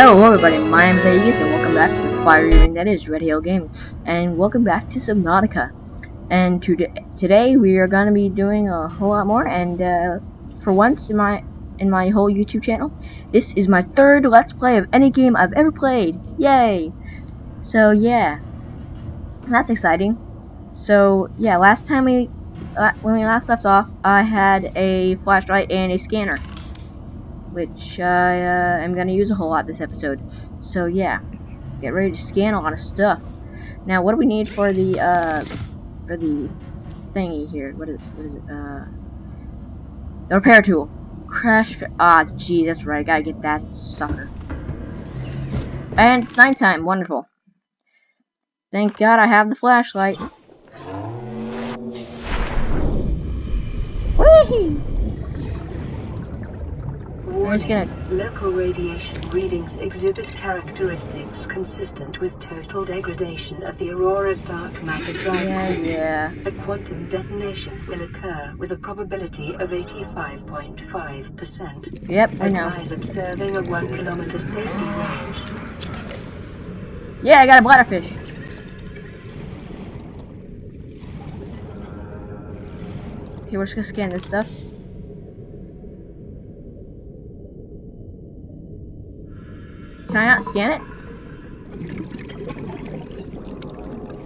Hello everybody, my name is Aegis and welcome back to the fiery ring that is Red Hill Gaming. And welcome back to Subnautica. And to today we are going to be doing a whole lot more and uh, for once in my in my whole YouTube channel, this is my third Let's Play of any game I've ever played. Yay! So yeah, that's exciting. So yeah, last time we, when we last left off, I had a flashlight and a scanner which I uh, am going to use a whole lot this episode. So yeah, get ready to scan a lot of stuff. Now, what do we need for the uh, for the thingy here? What is what is it? Uh, the repair tool. Crash. Ah, gee, that's right. I gotta get that sucker. And it's nighttime. Wonderful. Thank God I have the flashlight. Whee! Warning. Gonna... Local radiation readings exhibit characteristics consistent with total degradation of the Aurora's dark matter drive yeah, core. Yeah. A quantum detonation will occur with a probability of 85.5%. Yep, I know. Advise observing a one kilometer safety range. Yeah, I got a bladderfish. Okay, we're just gonna scan this stuff. Can I not scan it?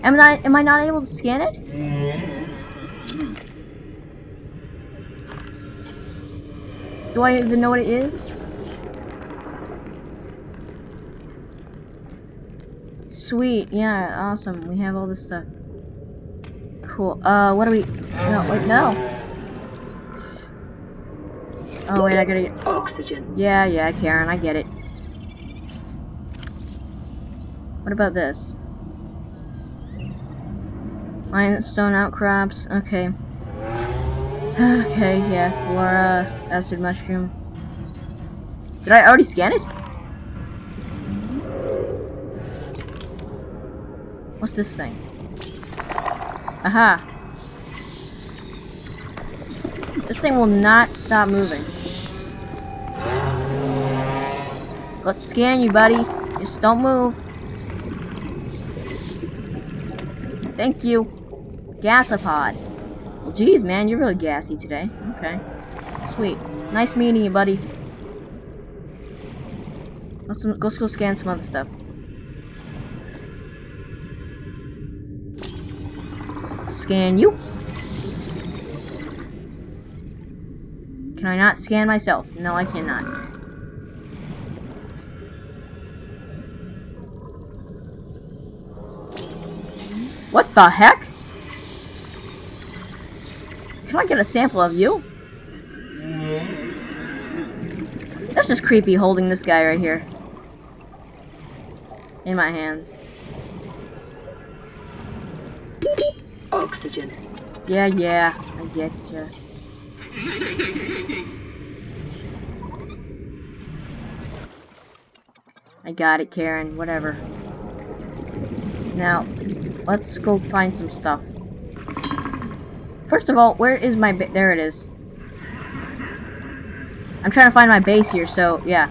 Am I am I not able to scan it? Do I even know what it is? Sweet, yeah, awesome. We have all this stuff. Cool. Uh, what do we? No, wait, no. Oh wait, I gotta get oxygen. Yeah, yeah, Karen, I get it. What about this? Limestone outcrops. Okay. Okay, yeah. Flora, acid mushroom. Did I already scan it? What's this thing? Aha. This thing will not stop moving. Let's scan you, buddy. Just don't move. Thank you. Gasopod. Well, geez, man, you're really gassy today. Okay. Sweet. Nice meeting you, buddy. Let's, let's go scan some other stuff. Scan you. Can I not scan myself? No, I cannot. What the heck? Can I get a sample of you? That's just creepy holding this guy right here. In my hands. Oxygen. Yeah, yeah, I get you. I got it, Karen. Whatever. Now, let's go find some stuff. First of all, where is my there it is. I'm trying to find my base here, so yeah.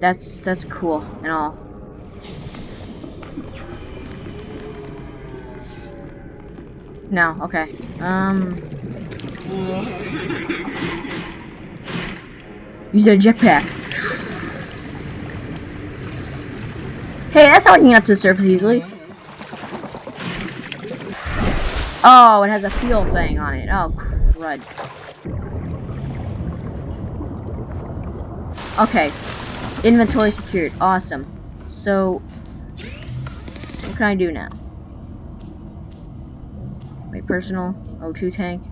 That's that's cool and all. No, okay. Um Use a jetpack. Hey, that's how I can get up to the surface easily. Oh, it has a fuel thing on it. Oh, crud. Okay. Inventory secured. Awesome. So, what can I do now? My personal O2 tank.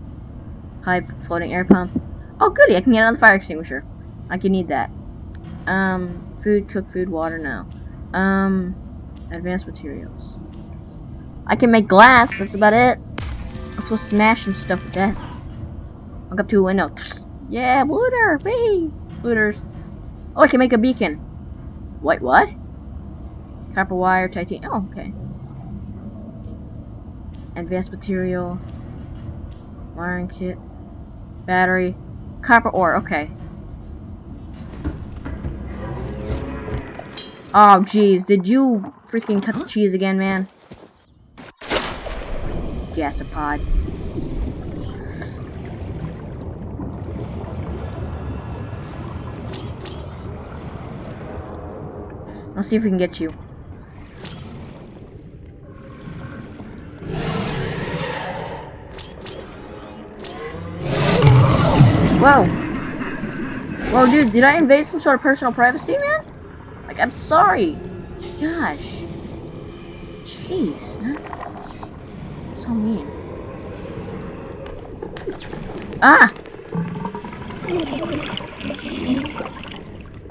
High floating air pump. Oh, goody. I can get another fire extinguisher. I can need that. Um, food, cook food, water now. Um, advanced materials. I can make glass. That's about it. Go smash some stuff with that. Look up to a window. Yeah, looter! Wee! Looters. Oh, I can make a beacon. Wait, what? Copper wire, titanium. Oh, okay. Advanced material. Wiring kit. Battery. Copper ore, okay. Oh, jeez. Did you freaking cut the cheese again, man? Gasopod. Let's see if we can get you. Whoa. Whoa, dude, did I invade some sort of personal privacy, man? Like, I'm sorry. Gosh. Jeez, man. So mean. Ah!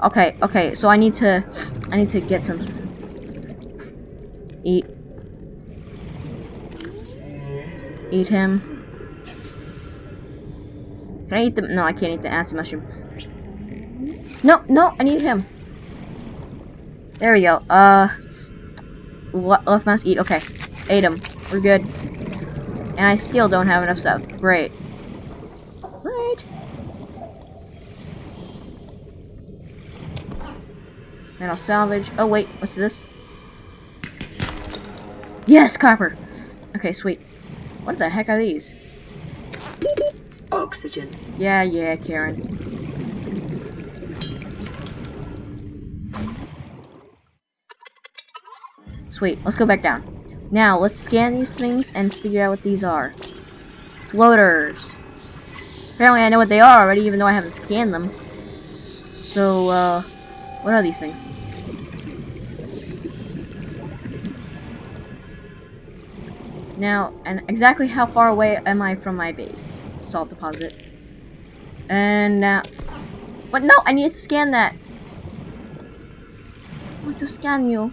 Okay, okay, so I need to I need to get some eat eat him. Can I eat the no I can't eat the acid mushroom. No, no, I need him. There we go. Uh what left mouse eat, okay. Ate him. We're good. And I still don't have enough stuff. Great. Great. And I'll salvage. Oh, wait. What's this? Yes, copper. Okay, sweet. What the heck are these? Oxygen. Yeah, yeah, Karen. Sweet. Let's go back down. Now, let's scan these things and figure out what these are. Floaters. Apparently I know what they are already, even though I haven't scanned them. So, uh, what are these things? Now, and exactly how far away am I from my base? Salt deposit. And now, but no, I need to scan that. I want to scan you.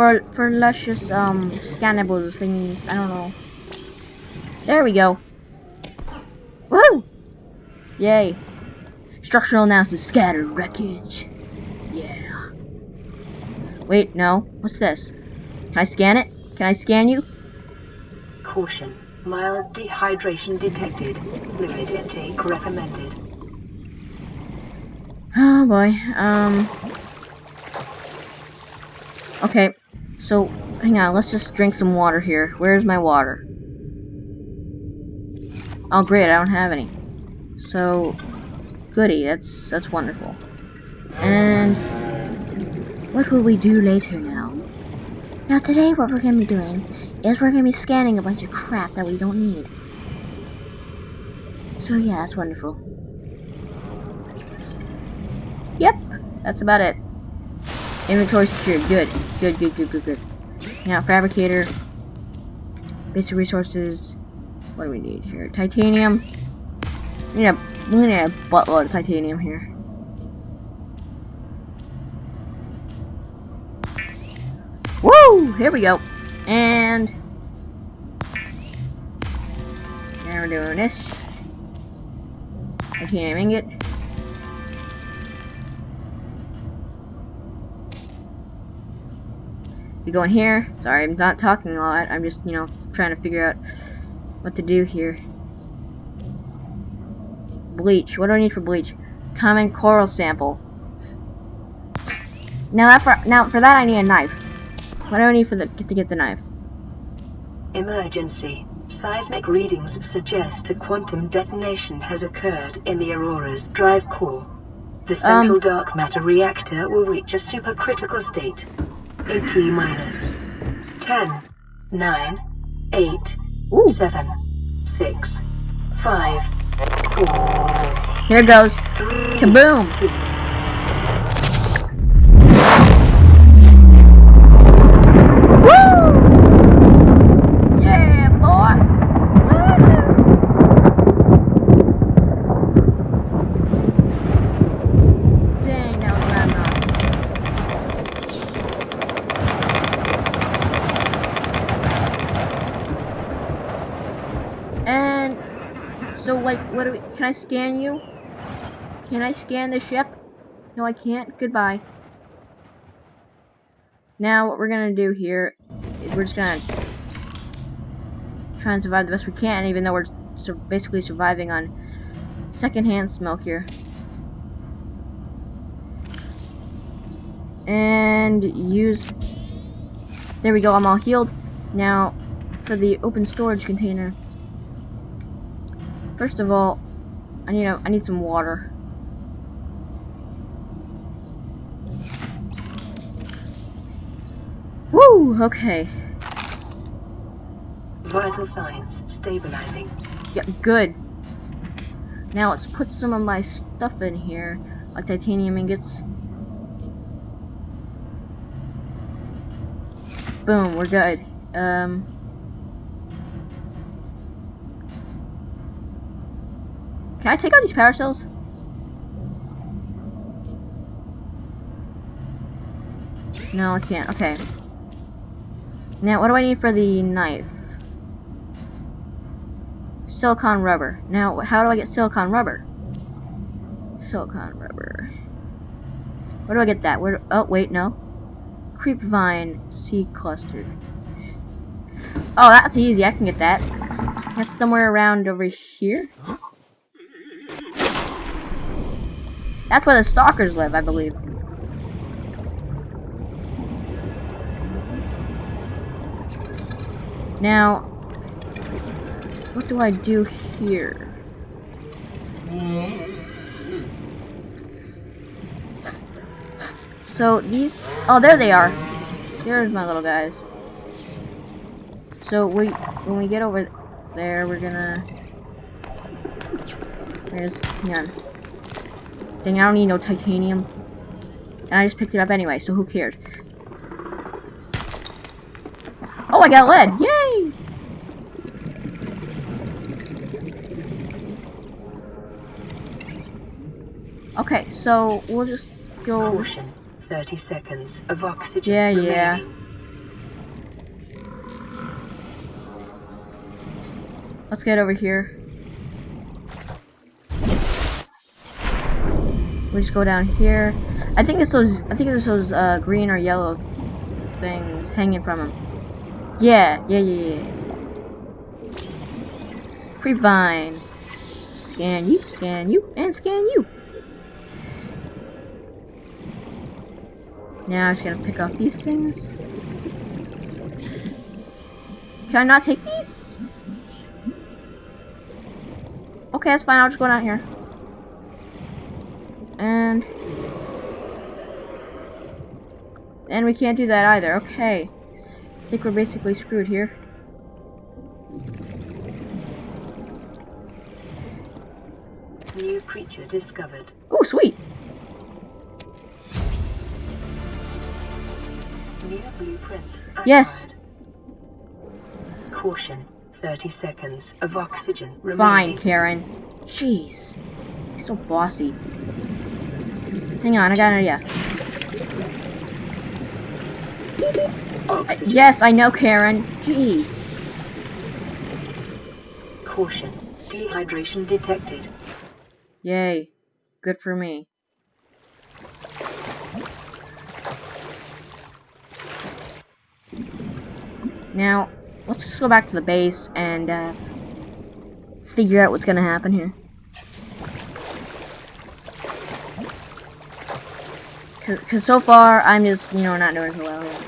For, for luscious, um, scannables thingies, I don't know. There we go. Woo! Yay. Structural analysis, scattered wreckage. Yeah. Wait, no. What's this? Can I scan it? Can I scan you? Caution. Mild dehydration detected. Fluid intake recommended. Oh boy. Um. Okay. So, hang on. Let's just drink some water here. Where's my water? Oh great, I don't have any. So, goody. That's that's wonderful. And what will we do later now? Now today what we're going to be doing is we're going to be scanning a bunch of crap that we don't need. So yeah, that's wonderful. Yep, that's about it. Inventory secured. Good. Good, good, good, good, good. Now, fabricator. Basic resources. What do we need here? Titanium. We need a, we need a buttload of titanium here. Woo! Here we go. And now we're doing this. Titanium ingot. We go in here. Sorry, I'm not talking a lot. I'm just, you know, trying to figure out what to do here. Bleach. What do I need for bleach? Common coral sample. Now that for now for that I need a knife. What do I need for the to get the knife? Emergency. Seismic readings suggest a quantum detonation has occurred in the Aurora's drive core. The central Um. dark matter reactor will reach a supercritical state T minus. 10, 9, 8, Ooh, 7, 6, 5, 4, here goes. 3, Kaboom! 2, Woo! Yeah, boy! Woohoo! Dang, that was loud and awesome. And so, like, what do we? Can I scan you? Can I scan the ship? No, I can't. Goodbye. Now, what we're gonna do here is we're just gonna try and survive the best we can, even though we're sur basically surviving on secondhand smoke here. And use... There we go, I'm all healed. Now, for the open storage container. First of all, I need a, I need some water. Woo! Okay. Vital signs stabilizing. Yeah, good. Now let's put some of my stuff in here, like titanium ingots. Boom, we're good. Um, can I take out these power cells? No, I can't. Okay. Now, what do I need for the knife? Silicon rubber. Now, how do I get silicon rubber? Silicon rubber. Where do I get that? Where? Do, oh, wait, no. Creepvine seed cluster. Oh, that's easy. I can get that. That's somewhere around over here. That's where the stalkers live, I believe. Now, what do I do here? So these, oh there they are. There's my little guys. So we, when we get over there, we're gonna, on. Dang, I don't need no titanium. And I just picked it up anyway, so who cares? Oh, I got lead! Yay! Okay, so we'll just go. Caution. 30 seconds of oxygen Yeah, remaining. yeah. Let's get over here. We just go down here. I think it's those. I think it's those uh, green or yellow things hanging from them. Yeah, yeah, yeah, yeah. Creepvine. Scan you, scan you, and scan you. Now I'm just gonna pick off these things. Can I not take these? Okay, that's fine. I'll just go down here. And... And we can't do that either. Okay. I think we're basically screwed here. New creature discovered. Oh, sweet. New blueprint. Yes. Caution. 30 seconds of oxygen remaining. Fine. Karen. Jeez. He's so bossy. Hang on, I got an idea. Yes, I know, Karen. Jeez. Caution. Dehydration detected. Yay. Good for me. Now, let's just go back to the base and uh, figure out what's gonna happen here. Because so far, I'm just, you know, not doing so well.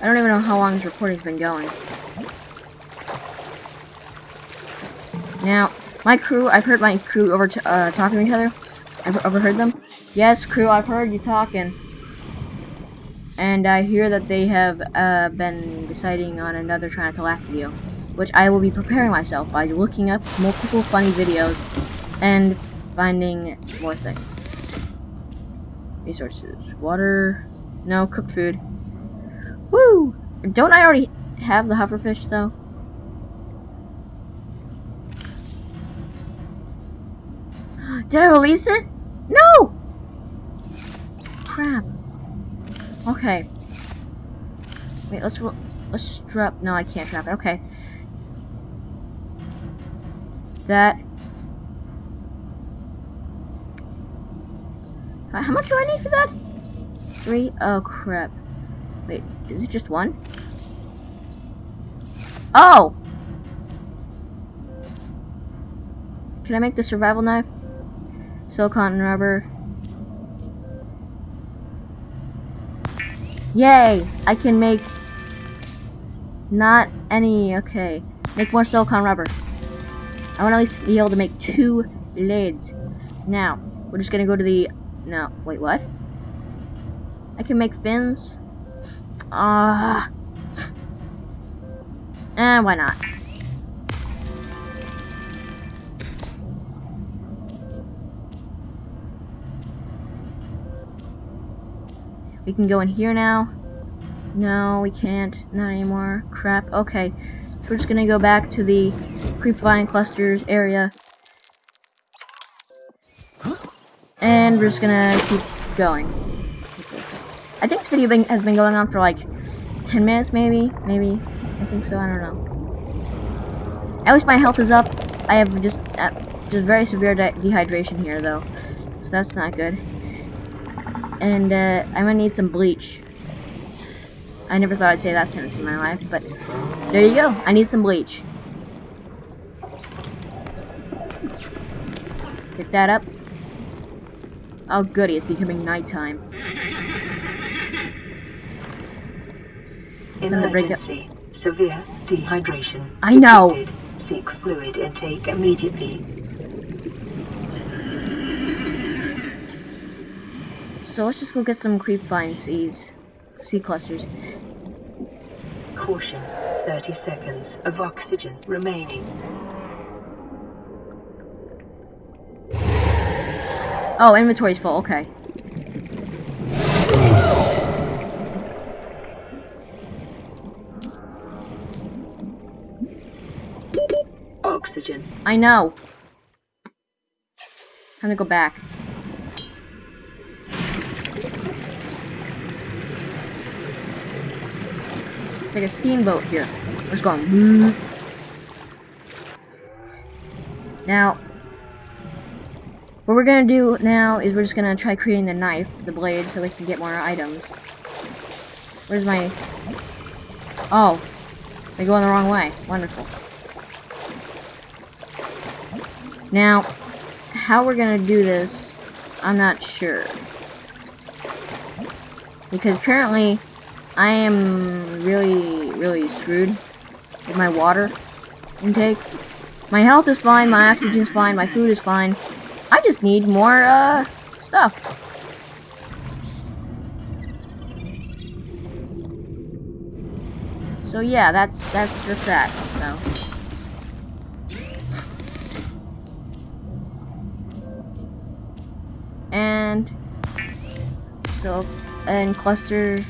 I don't even know how long this recording's been going. Now, my crew, I've heard my crew over uh, talking to each other. I've overheard them. Yes, crew, I've heard you talking. And I hear that they have uh, been deciding on another Trying to Laugh video, which I will be preparing myself by looking up multiple funny videos and finding more things. Resources. Water. No, cooked food. Woo! Don't I already have the hufferfish, though? Did I release it? No! Crap. Okay. Wait, let's let's just drop. No, I can't drop it. Okay. That. Uh, how much do I need for that? Three? Oh crap. Wait, is it just one? Oh! Can I make the survival knife? silicon rubber. Yay! I can make not any, okay. Make more silicon rubber. I want to at least be able to make two lids. Now, we're just gonna go to the, no, wait, what? I can make fins? Ah. Uh, eh, why not? We can go in here now. No, we can't. Not anymore. Crap. Okay. So we're just gonna go back to the creepvine clusters area. And we're just gonna keep going with this. I think this video has been going on for like 10 minutes maybe. Maybe. I think so. I don't know. At least my health is up. I have just uh, just very severe de dehydration here though. So that's not good and uh, I'm gonna need some bleach. I never thought I'd say that sentence in my life, but there you go. I need some bleach. Pick that up. Oh goody, it's becoming nighttime. Emergency. Severe dehydration. I know. Seek fluid intake immediately. So let's just go get some creepvine seeds. Seed clusters. Caution. 30 seconds of oxygen remaining. Oh, inventory's full. Okay. Oxygen. I know. Time to go back. Like a steamboat here. It's going. Now, what we're gonna do now is we're just gonna try creating the knife, the blade, so we can get more items. Where's my... Oh, they go in the wrong way. Wonderful. Now, how we're gonna do this, I'm not sure. Because currently, I am really, really screwed with my water intake. My health is fine, my oxygen is fine, my food is fine. I just need more, uh, stuff. So yeah, that's, that's just that, so. And, so, and cluster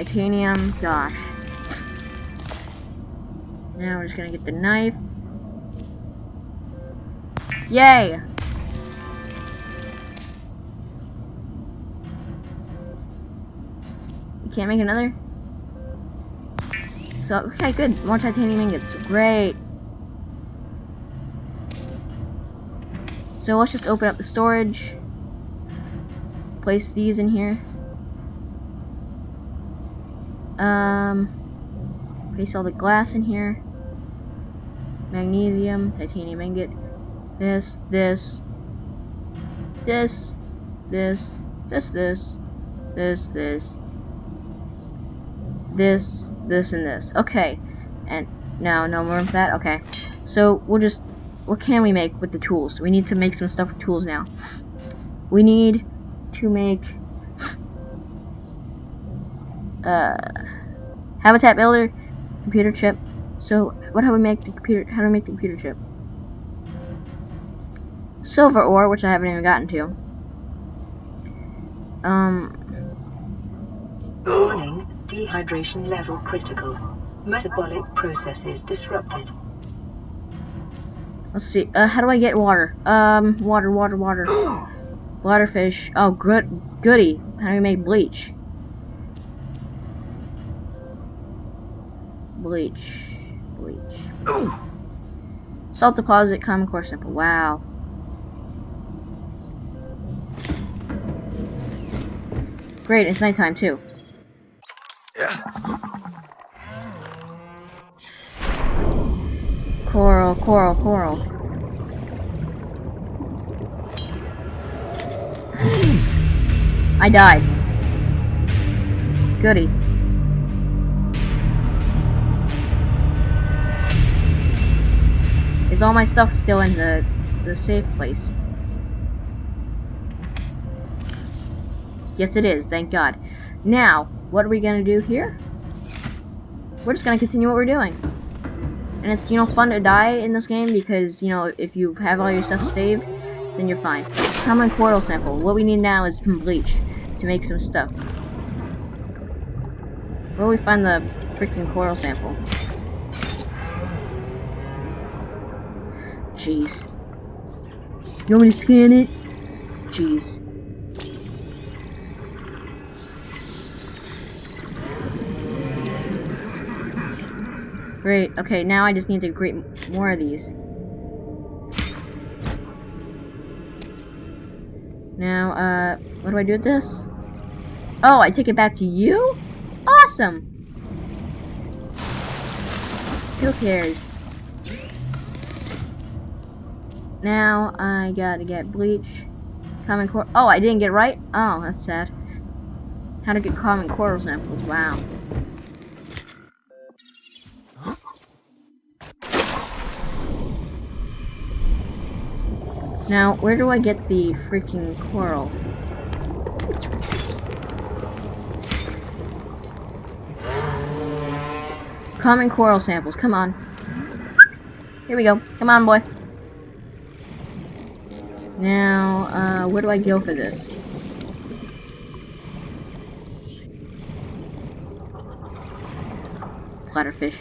Titanium, gosh. Now we're just gonna get the knife. Yay! You can't make another? So, okay, good. More titanium ingots. Great. So let's just open up the storage. Place these in here. Um, place all the glass in here. Magnesium, titanium ingot. This, this, this, this, this, this, this, this, this, this, and this. Okay. And now, no more of that? Okay. So, we'll just, what can we make with the tools? We need to make some stuff with tools now. We need to make, uh, Habitat builder, computer chip. So, what how we make the computer? How do we make the computer chip? Silver ore, which I haven't even gotten to. Um. Warning: dehydration level critical. Metabolic processes disrupted. Let's see. Uh, how do I get water? Um, water, water, water. water fish. Oh, good, goody. How do we make bleach? Bleach. Bleach. Ooh. Salt deposit, common core sample. Wow. Great, it's nighttime too. Yeah. Coral, coral, coral. I died. Goody. Is all my stuff still in the the safe place? Yes, it is. Thank God. Now, what are we gonna do here? We're just gonna continue what we're doing. And it's, you know, fun to die in this game because, you know, if you have all your stuff saved, then you're fine. Common coral sample. What we need now is some bleach to make some stuff. Where we find the freaking coral sample? Jeez. You want me to scan it? Jeez. Great. Okay, now I just need to create more of these. Now, uh, what do I do with this? Oh, I take it back to you? Awesome! Who cares? Now, I gotta get bleach. Common core. Oh, I didn't get right? Oh, that's sad. How to get common coral samples. Wow. Now, where do I get the freaking coral? Common coral samples, come on. Here we go. Come on, boy. Now, uh, where do I go for this? Bladderfish.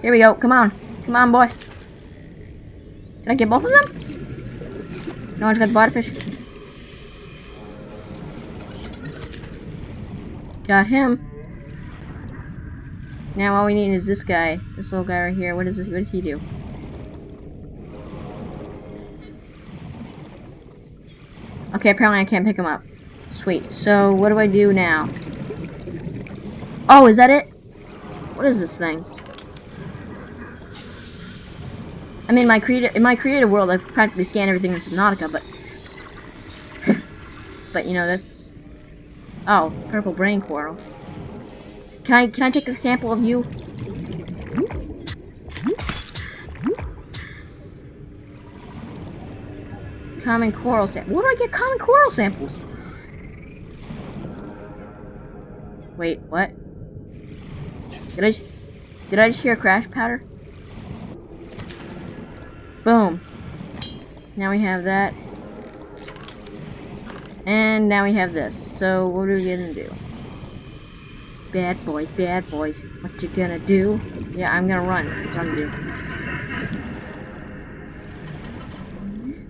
Here we go. Come on. Come on, boy. Can I get both of them? No one's got the bladderfish. Got him. Now all we need is this guy. This little guy right here. What is this? What does he do? Okay, apparently I can't pick him up. Sweet. So, what do I do now? Oh, is that it? What is this thing? I mean, my creative in my creative world, I've practically scanned everything in Subnautica, but but you know that's oh, purple brain coral. Can I can I take a sample of you? Common coral sample. Where do I get common coral samples? Wait, what? Did I did I just hear a crash powder? Boom. Now we have that. And now we have this. So what are we gonna do? Bad boys, bad boys. What you gonna do? Yeah, I'm gonna run. What I'm gonna do.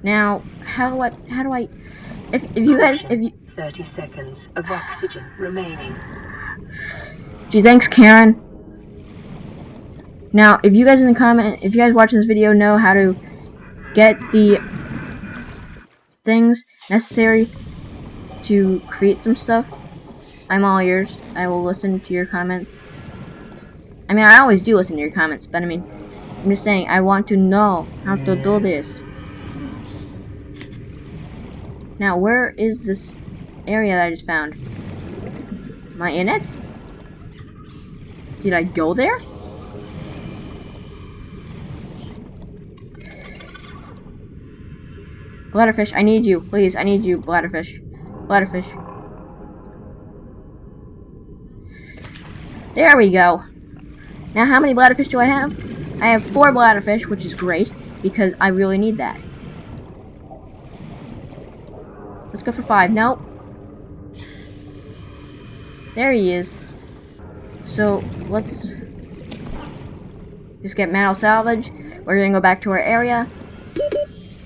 Now, how what? How do I? If if you guys if you. Thirty seconds of oxygen remaining. Gee, thanks, Karen. Now, if you guys in the comment, if you guys watching this video know how to get the things necessary to create some stuff, I'm all ears. I will listen to your comments. I mean, I always do listen to your comments, but I mean, I'm just saying, I want to know how to do this. Now, where is this area that I just found? Am I in it? Did I go there? Bladderfish, I need you. Please, I need you, Bladderfish. Bladderfish. There we go. Now, how many bladderfish do I have? I have four bladderfish, which is great, because I really need that. Let's go for five. Nope. There he is. So, let's just get metal salvage. We're gonna go back to our area.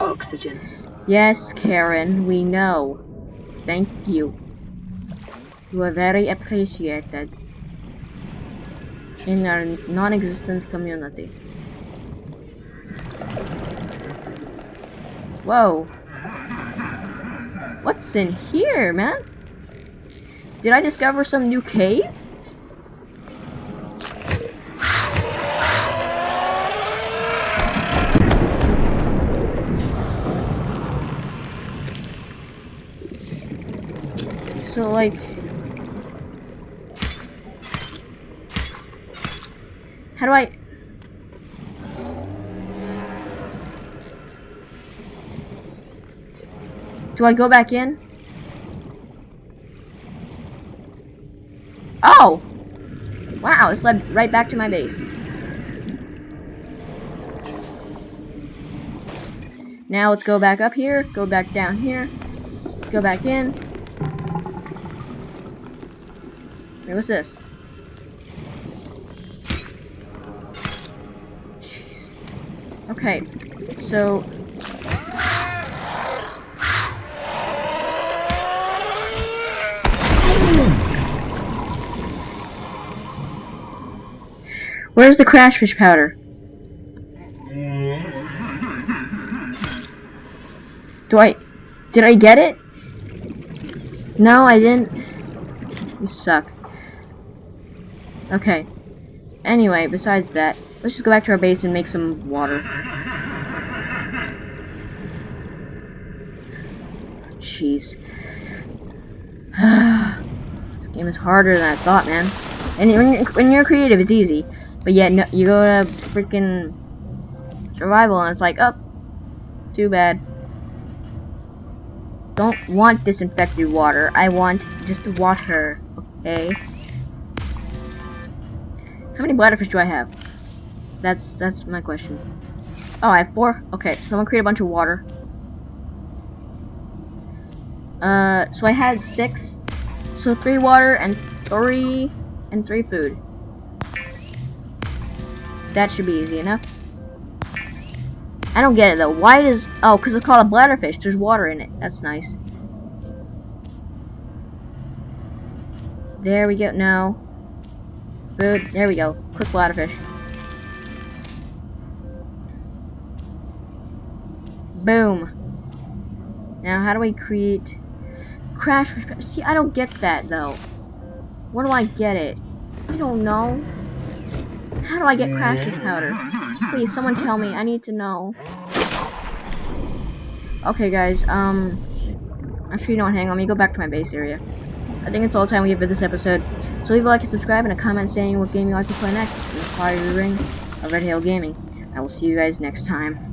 Oxygen. Yes, Karen, we know. Thank you. You are very appreciated in our non-existent community. Whoa. What's in here, man? Did I discover some new cave? So like How do I... Do I go back in? Oh! Wow, this led right back to my base. Now let's go back up here, go back down here, go back in. Wait, what's this? Okay, so Where's the crash fish powder? Do I... Did I get it? No, I didn't. You suck. Okay. Anyway, besides that, let's just go back to our base and make some water. Jeez. this game is harder than I thought, man. And when you're, when you're creative, it's easy. But yet, no, you go to freaking survival and it's like, oh, too bad. Don't want disinfected water. I want just water, okay? How many bladderfish do I have? That's that's my question. Oh, I have four? Okay, so I'm gonna create a bunch of water. Uh, so I had six. So three water and three and three food. That should be easy enough. I don't get it though. Why does... Oh, because it's called a bladderfish. There's water in it. That's nice. There we go. No. Food. There we go. Quick bladderfish. Boom. Now, how do we create... Crash... See, I don't get that, though. Where do I get it? I don't know. How do I get Crash's powder? Please, someone tell me. I need to know. Okay, guys. Um, actually, you know? Hang on. Let me go back to my base area. I think it's all time we have for this episode. So leave a like and subscribe and a comment saying what game you like to play next in the Fire Ring of Red Hill Gaming. I will see you guys next time.